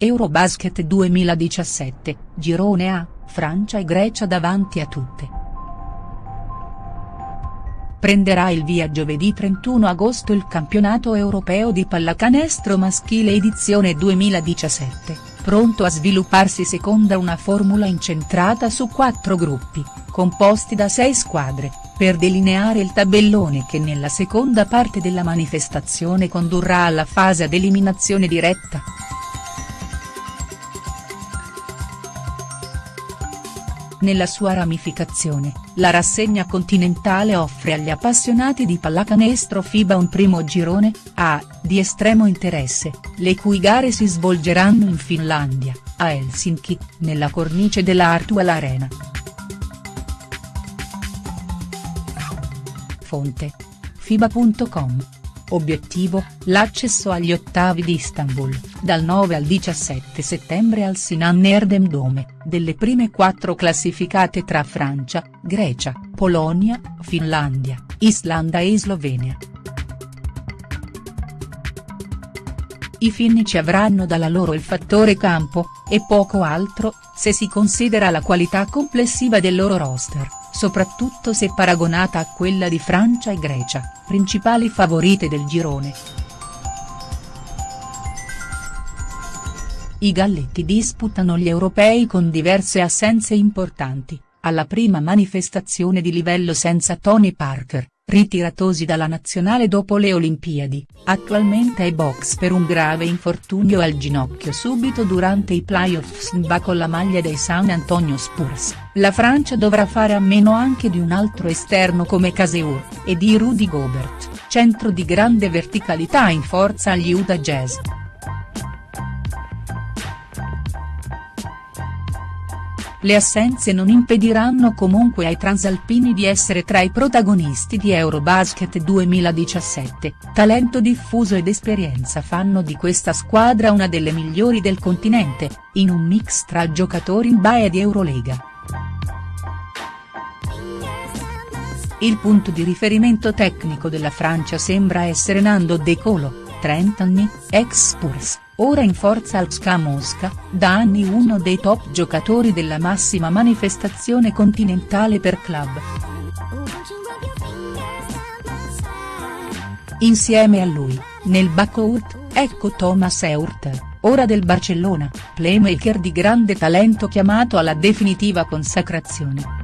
Eurobasket 2017, Girone A, Francia e Grecia davanti a tutte. Prenderà il via giovedì 31 agosto il campionato europeo di pallacanestro maschile edizione 2017, pronto a svilupparsi secondo una formula incentrata su quattro gruppi, composti da sei squadre, per delineare il tabellone che nella seconda parte della manifestazione condurrà alla fase ad eliminazione diretta. Nella sua ramificazione, la rassegna continentale offre agli appassionati di pallacanestro FIBA un primo girone, A, di estremo interesse, le cui gare si svolgeranno in Finlandia, a Helsinki, nella cornice della Artual Arena. Fonte. FIBA.com Obiettivo, l'accesso agli ottavi di Istanbul, dal 9 al 17 settembre al Sinan Erdem Dome, delle prime quattro classificate tra Francia, Grecia, Polonia, Finlandia, Islanda e Slovenia. I finnici avranno dalla loro il fattore campo, e poco altro, se si considera la qualità complessiva del loro roster soprattutto se paragonata a quella di Francia e Grecia, principali favorite del girone. I galletti disputano gli europei con diverse assenze importanti, alla prima manifestazione di livello senza Tony Parker, ritiratosi dalla nazionale dopo le Olimpiadi, attualmente ai box per un grave infortunio al ginocchio subito durante i playoffs in con la maglia dei San Antonio Spurs, la Francia dovrà fare a meno anche di un altro esterno come Caseur, e di Rudy Gobert, centro di grande verticalità in forza agli Utah Jazz. Le assenze non impediranno comunque ai transalpini di essere tra i protagonisti di Eurobasket 2017, talento diffuso ed esperienza fanno di questa squadra una delle migliori del continente, in un mix tra giocatori NBA e di Eurolega. Il punto di riferimento tecnico della Francia sembra essere Nando De Colo, 30 anni, ex Spurs ora in forza al SCA Mosca, da anni uno dei top giocatori della massima manifestazione continentale per club. Insieme a lui, nel backcourt, ecco Thomas Eurter, ora del Barcellona, playmaker di grande talento chiamato alla definitiva consacrazione.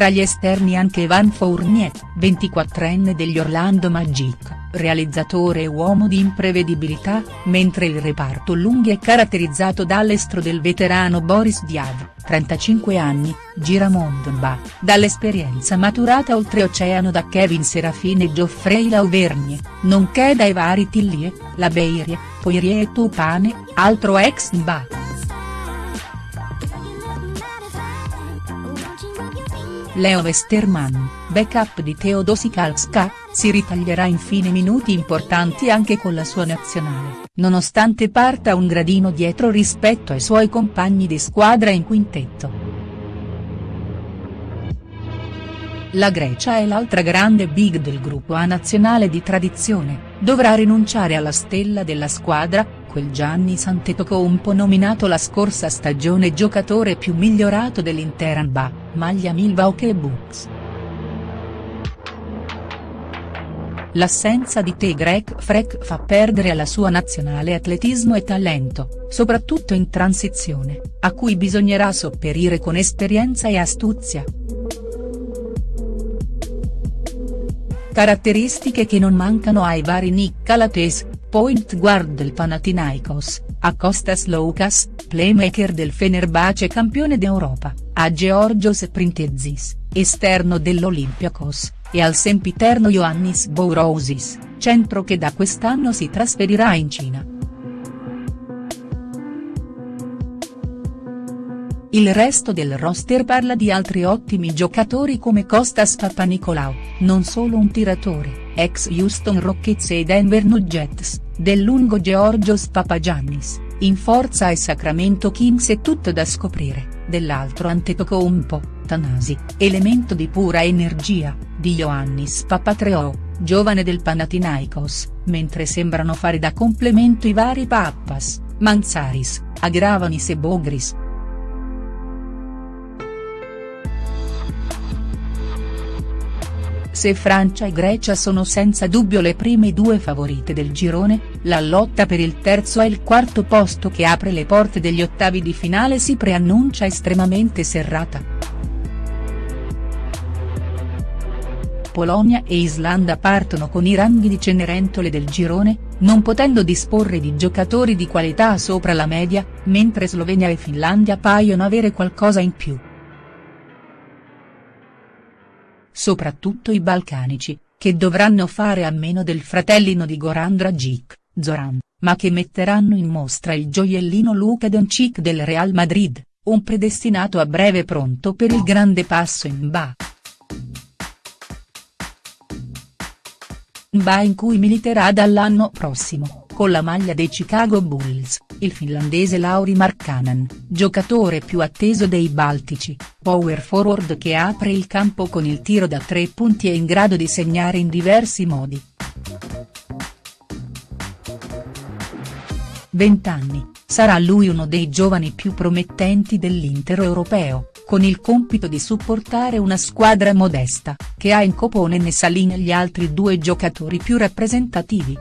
Tra gli esterni anche Evan Fournier, 24enne degli Orlando Magic realizzatore e uomo di imprevedibilità, mentre il reparto lunghi è caratterizzato dall'estro del veterano Boris Diav, 35 anni, giramondo Mba, dall'esperienza maturata oltreoceano da Kevin Serafin e Geoffrey Lauvergne, nonché dai vari Tillie, Labeirie, Poirier e Tupane, altro ex Mba. Leo Westermann, backup di Teodosikalska, si ritaglierà infine minuti importanti anche con la sua nazionale, nonostante parta un gradino dietro rispetto ai suoi compagni di squadra in quintetto. La Grecia è l'altra grande big del gruppo A nazionale di tradizione, dovrà rinunciare alla stella della squadra, quel Gianni Antetokounmpo nominato la scorsa stagione giocatore più migliorato dell'intera NBA, maglia Milwaukee Bucks. L'assenza di Tegrek Frek fa perdere alla sua nazionale atletismo e talento, soprattutto in transizione, a cui bisognerà sopperire con esperienza e astuzia. Caratteristiche che non mancano ai vari Nick Calates, point guard del Panathinaikos, a Kostas Loukas, playmaker del Fenerbahce campione d'Europa, a Georgios Printezis, esterno dell'Olympiakos, e al sempiterno Ioannis Bourousis, centro che da quest'anno si trasferirà in Cina. Il resto del roster parla di altri ottimi giocatori come Costas Papanicolaou, non solo un tiratore, ex Houston Rockets e Denver Nuggets, del lungo Georgios Papagiannis, in forza e Sacramento Kings è tutto da scoprire, dell'altro Antetokounmpo, Tanasi, elemento di pura energia, di Ioannis Papatreo, giovane del Panathinaikos, mentre sembrano fare da complemento i vari Pappas, Manzaris, Agravanis e Bogris. Se Francia e Grecia sono senza dubbio le prime due favorite del girone, la lotta per il terzo e il quarto posto che apre le porte degli ottavi di finale si preannuncia estremamente serrata. Polonia e Islanda partono con i ranghi di Cenerentole del girone, non potendo disporre di giocatori di qualità sopra la media, mentre Slovenia e Finlandia paiono avere qualcosa in più. Soprattutto i balcanici, che dovranno fare a meno del fratellino di Goran Dragic, Zoran, ma che metteranno in mostra il gioiellino Luka Doncic del Real Madrid, un predestinato a breve pronto per il grande passo in ba. Ba in cui militerà dall'anno prossimo, con la maglia dei Chicago Bulls, il finlandese Lauri Markkanen, giocatore più atteso dei Baltici, power forward che apre il campo con il tiro da tre punti e in grado di segnare in diversi modi. 20 anni, sarà lui uno dei giovani più promettenti dell'Inter europeo, con il compito di supportare una squadra modesta, che ha in Coponen e Saline gli altri due giocatori più rappresentativi.